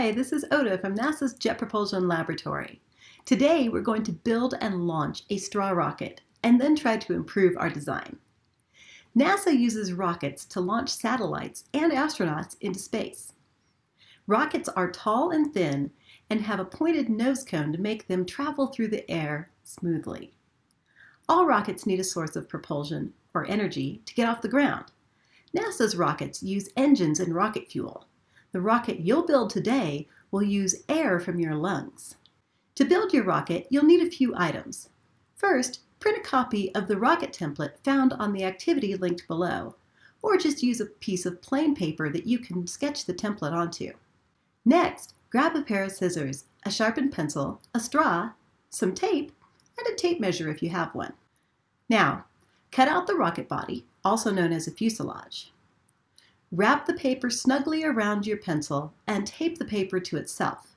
Hi, this is Oda from NASA's Jet Propulsion Laboratory. Today we're going to build and launch a straw rocket and then try to improve our design. NASA uses rockets to launch satellites and astronauts into space. Rockets are tall and thin and have a pointed nose cone to make them travel through the air smoothly. All rockets need a source of propulsion, or energy, to get off the ground. NASA's rockets use engines and rocket fuel. The rocket you'll build today will use air from your lungs. To build your rocket, you'll need a few items. First, print a copy of the rocket template found on the activity linked below, or just use a piece of plain paper that you can sketch the template onto. Next, grab a pair of scissors, a sharpened pencil, a straw, some tape, and a tape measure if you have one. Now, cut out the rocket body, also known as a fuselage. Wrap the paper snugly around your pencil and tape the paper to itself.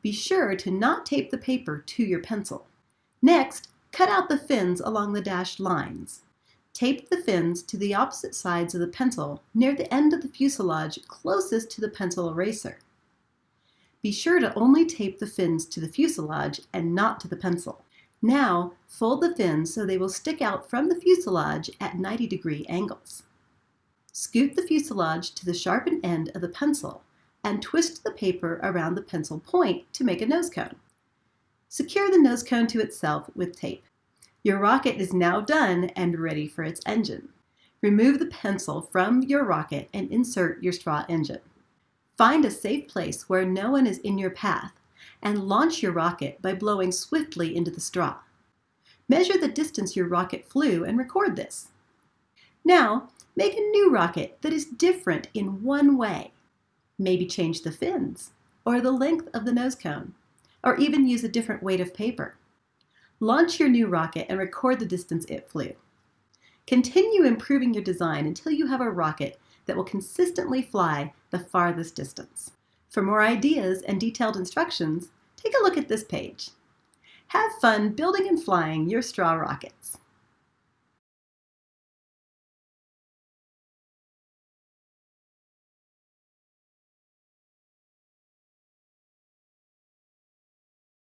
Be sure to not tape the paper to your pencil. Next, cut out the fins along the dashed lines. Tape the fins to the opposite sides of the pencil near the end of the fuselage closest to the pencil eraser. Be sure to only tape the fins to the fuselage and not to the pencil. Now, fold the fins so they will stick out from the fuselage at 90 degree angles. Scoot the fuselage to the sharpened end of the pencil and twist the paper around the pencil point to make a nose cone. Secure the nose cone to itself with tape. Your rocket is now done and ready for its engine. Remove the pencil from your rocket and insert your straw engine. Find a safe place where no one is in your path and launch your rocket by blowing swiftly into the straw. Measure the distance your rocket flew and record this. Now, Make a new rocket that is different in one way. Maybe change the fins, or the length of the nose cone, or even use a different weight of paper. Launch your new rocket and record the distance it flew. Continue improving your design until you have a rocket that will consistently fly the farthest distance. For more ideas and detailed instructions, take a look at this page. Have fun building and flying your straw rockets.